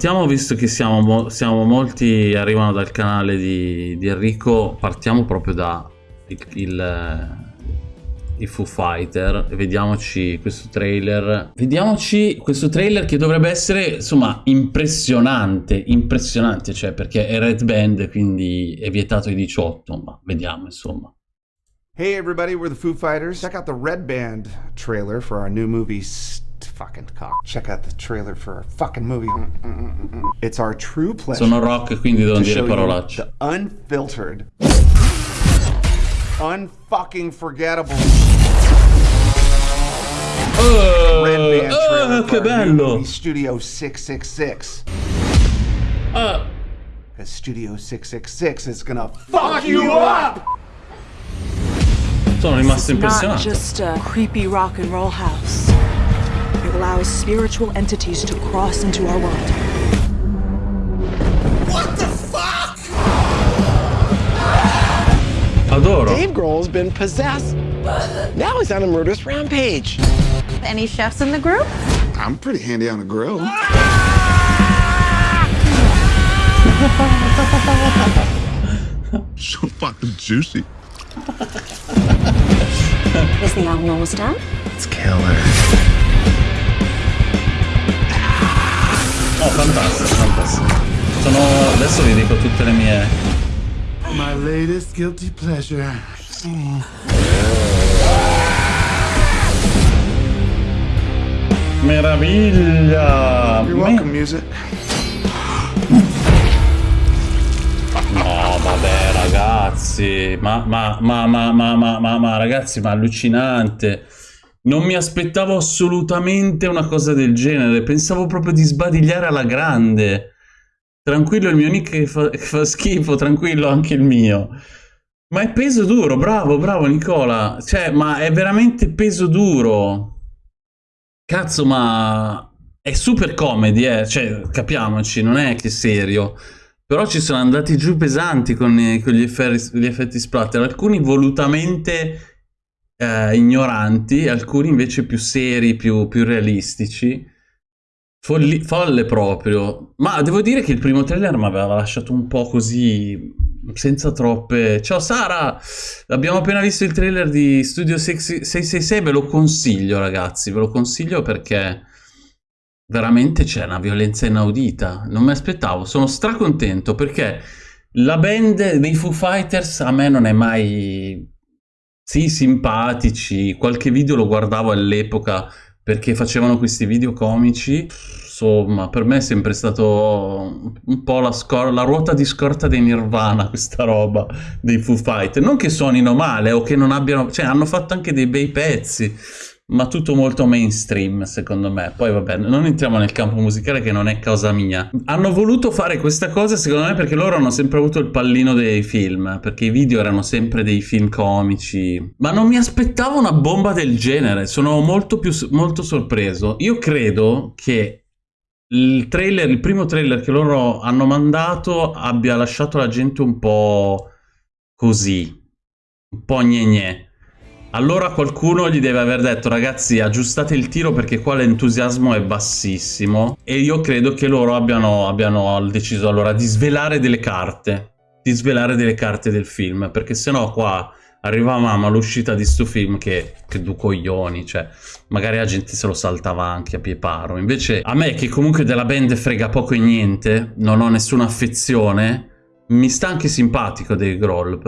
Partiamo, visto che siamo, mo siamo molti, arrivano dal canale di, di Enrico, partiamo proprio da il, il, i Foo Fighter vediamoci questo trailer. Vediamoci questo trailer che dovrebbe essere, insomma, impressionante, impressionante, cioè perché è Red Band, quindi è vietato ai 18, ma vediamo, insomma. Hey everybody, we're the Foo Fighters. Check out the Red Band trailer for our new movie fucking cock. Check out the trailer for our fucking movie. It's our true pleasure. Sono rock, quindi devo dire parolacce. Unfiltered. Unfucking forgettable. Oh, Red Band oh, che bello! Studio 666. Uh. Because Studio 666 is gonna fuck you up! Sono rimasto impressionato. Not just a creepy rock and roll house. It allows spiritual entities to cross into our world. What the fuck? Adoro. Dave Grohl's been possessed. Now he's on a murderous rampage. Any chefs in the group? I'm pretty handy on a grill. Ah! so fucking juicy. Is the album almost done? It's killer. Sono... adesso vi dico tutte le mie. My latest guilty pleasure. Meraviglia! You're welcome, music. No, vabbè, ragazzi. Ma, ma, ma, ma, ma, ma, ma, ma, ragazzi, ma allucinante. Non mi aspettavo assolutamente una cosa del genere. Pensavo proprio di sbadigliare alla grande. Tranquillo il mio nick che fa, che fa schifo, tranquillo anche il mio. Ma è peso duro, bravo, bravo Nicola. Cioè, ma è veramente peso duro. Cazzo, ma è super comedy, eh. Cioè, capiamoci, non è che serio. Però ci sono andati giù pesanti con, con gli, effetti, gli, effetti, splatter, alcuni volutamente eh, ignoranti, alcuni invece più seri, più, più realistici. Folli, folle proprio. Ma devo dire che il primo trailer mi aveva lasciato un po' così, senza troppe... Ciao Sara! Abbiamo appena visto il trailer di Studio 666, ve lo consiglio ragazzi, ve lo consiglio perché veramente c'è una violenza inaudita. Non mi aspettavo, sono stracontento perché la band dei Foo Fighters a me non è mai... Sì, simpatici, qualche video lo guardavo all'epoca perché facevano questi video comici. Insomma, per me è sempre stato un po' la, la ruota di scorta dei Nirvana, questa roba dei Foo Fighters. Non che suonino male o che non abbiano... cioè hanno fatto anche dei bei pezzi ma tutto molto mainstream secondo me. Poi vabbè, non entriamo nel campo musicale che non è cosa mia. Hanno voluto fare questa cosa secondo me perché loro hanno sempre avuto il pallino dei film, perché i video erano sempre dei film comici. Ma non mi aspettavo una bomba del genere, sono molto più molto sorpreso. Io credo che il trailer, il primo trailer che loro hanno mandato abbia lasciato la gente un po' così, un po' gne gne. Allora qualcuno gli deve aver detto ragazzi aggiustate il tiro perché qua l'entusiasmo è bassissimo e io credo che loro abbiano, abbiano deciso allora di svelare delle carte, di svelare delle carte del film perché sennò qua arrivavamo all'uscita di sto film che, che du coglioni, cioè magari la gente se lo saltava anche a pie paro. Invece a me che comunque della band frega poco e niente, non ho nessuna affezione, mi sta anche simpatico Dave Grohl,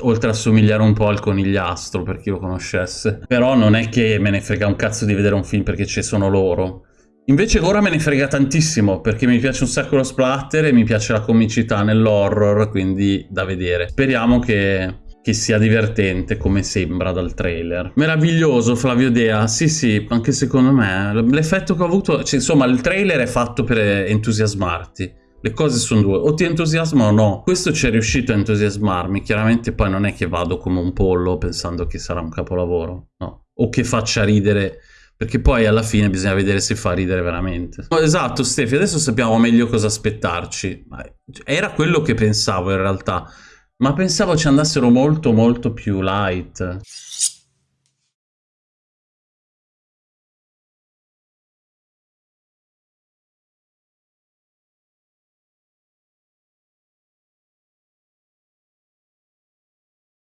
oltre a somigliare un po' al conigliastro per chi lo conoscesse. Però non è che me ne frega un cazzo di vedere un film perché ci sono loro. Invece ora me ne frega tantissimo perché mi piace un sacco lo splatter e mi piace la comicità nell'horror, quindi da vedere. Speriamo che, che sia divertente come sembra dal trailer. Meraviglioso Flavio Dea, sì sì, anche secondo me. L'effetto che ho avuto, cioè, insomma il trailer è fatto per entusiasmarti le cose sono due, o ti entusiasma o no. Questo ci è riuscito a entusiasmarmi, chiaramente poi non è che vado come un pollo pensando che sarà un capolavoro, no. O che faccia ridere, perché poi alla fine bisogna vedere se fa ridere veramente. esatto, Stefi, adesso sappiamo meglio cosa aspettarci. Era quello che pensavo in realtà, ma pensavo ci andassero molto molto più light.